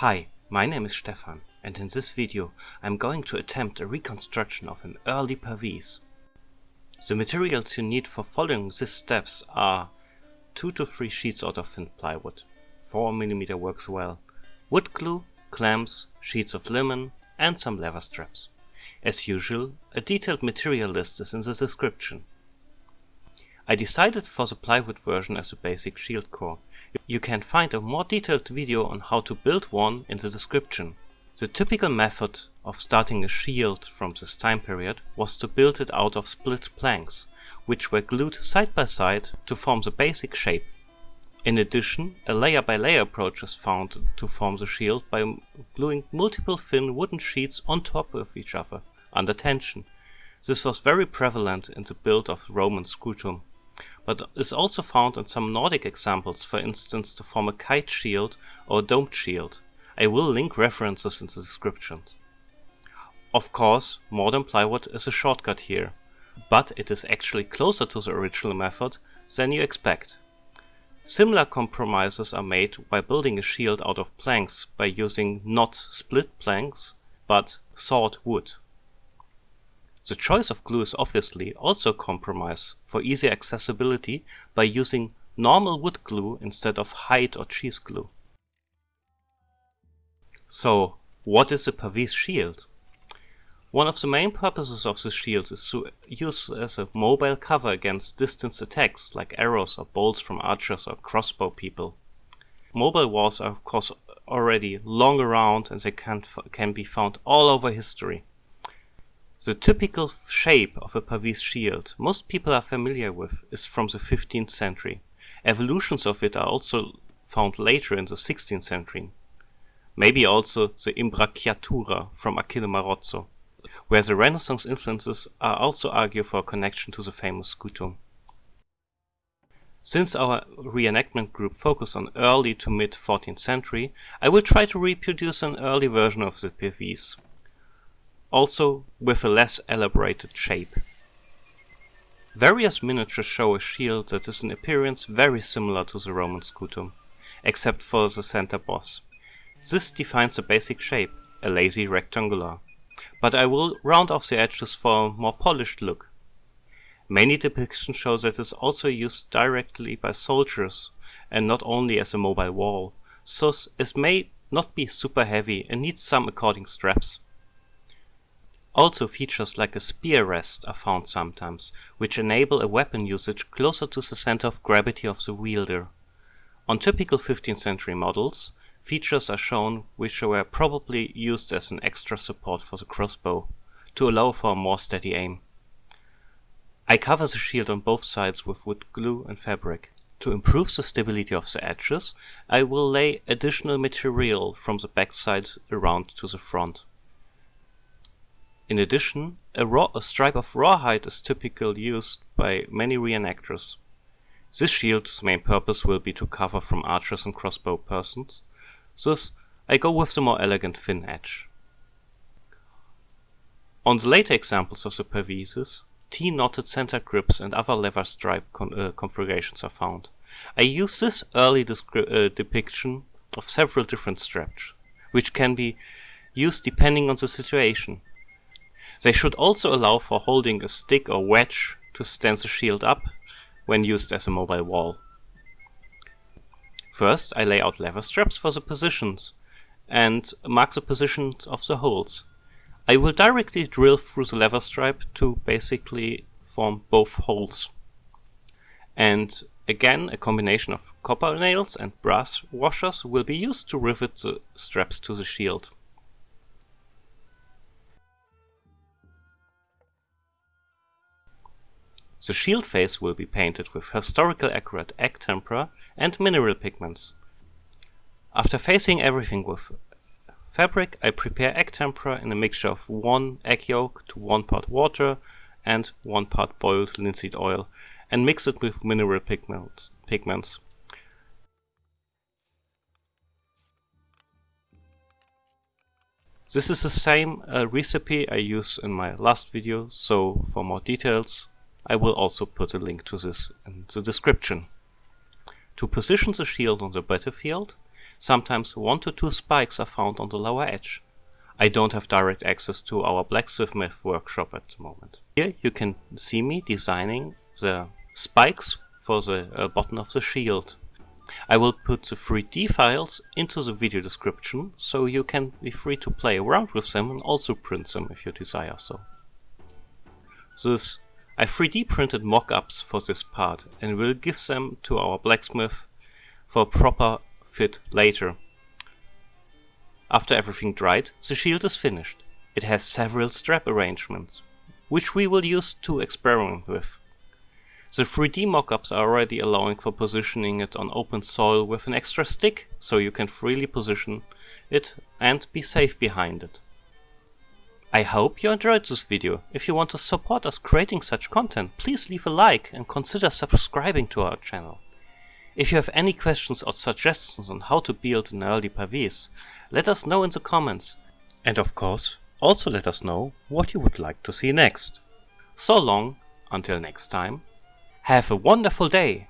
Hi, my name is Stefan and in this video I'm going to attempt a reconstruction of an early Pavise. The materials you need for following these steps are 2 to 3 sheets out of thin plywood, 4mm works well, wood glue, clamps, sheets of linen and some leather straps. As usual, a detailed material list is in the description. I decided for the plywood version as a basic shield core. You can find a more detailed video on how to build one in the description. The typical method of starting a shield from this time period was to build it out of split planks, which were glued side by side to form the basic shape. In addition, a layer by layer approach is found to form the shield by gluing multiple thin wooden sheets on top of each other, under tension. This was very prevalent in the build of Roman scutum but is also found in some Nordic examples, for instance to form a kite shield or domed shield. I will link references in the description. Of course, modern plywood is a shortcut here, but it is actually closer to the original method than you expect. Similar compromises are made by building a shield out of planks by using not split planks, but sawed wood. The choice of glue is obviously also a compromise for easy accessibility by using normal wood glue instead of hide or cheese glue. So, what is a Pavise shield? One of the main purposes of the shield is to use as a mobile cover against distance attacks like arrows or bolts from archers or crossbow people. Mobile walls are of course already long around and they can, can be found all over history. The typical shape of a Pavise shield most people are familiar with is from the 15th century. Evolutions of it are also found later in the 16th century. Maybe also the imbracciatura from Achille Marozzo, where the Renaissance influences are also argue for a connection to the famous scutum. Since our reenactment group focused on early to mid 14th century, I will try to reproduce an early version of the Pavise also with a less elaborated shape. Various miniatures show a shield that is in appearance very similar to the Roman scutum, except for the center boss. This defines the basic shape, a lazy rectangular, but I will round off the edges for a more polished look. Many depictions show that it is also used directly by soldiers and not only as a mobile wall, thus it may not be super heavy and needs some according straps. Also features like a spear rest are found sometimes, which enable a weapon usage closer to the center of gravity of the wielder. On typical 15th century models, features are shown which were probably used as an extra support for the crossbow, to allow for a more steady aim. I cover the shield on both sides with wood glue and fabric. To improve the stability of the edges, I will lay additional material from the backside around to the front. In addition, a, raw, a stripe of rawhide is typically used by many reenactors. This shield's main purpose will be to cover from archers and crossbow persons, thus I go with the more elegant thin edge. On the later examples of the Pavises, T-knotted center grips and other leather stripe con uh, configurations are found. I use this early uh, depiction of several different straps, which can be used depending on the situation. They should also allow for holding a stick or wedge to stand the shield up when used as a mobile wall. First I lay out leather straps for the positions and mark the positions of the holes. I will directly drill through the leather stripe to basically form both holes. And again a combination of copper nails and brass washers will be used to rivet the straps to the shield. The shield face will be painted with historical accurate egg tempera and mineral pigments. After facing everything with fabric, I prepare egg tempera in a mixture of 1 egg yolk to 1 part water and 1 part boiled linseed oil and mix it with mineral pigment, pigments. This is the same uh, recipe I used in my last video, so for more details I will also put a link to this in the description. To position the shield on the battlefield, Sometimes one to two spikes are found on the lower edge. I don't have direct access to our blacksmith workshop at the moment. Here you can see me designing the spikes for the uh, bottom of the shield. I will put the 3D files into the video description so you can be free to play around with them and also print them if you desire so. This I 3D printed mock-ups for this part and will give them to our blacksmith for a proper fit later. After everything dried, the shield is finished. It has several strap arrangements, which we will use to experiment with. The 3D mockups are already allowing for positioning it on open soil with an extra stick, so you can freely position it and be safe behind it. I hope you enjoyed this video. If you want to support us creating such content, please leave a like and consider subscribing to our channel. If you have any questions or suggestions on how to build an early Pavis, let us know in the comments. And of course, also let us know what you would like to see next. So long, until next time, have a wonderful day!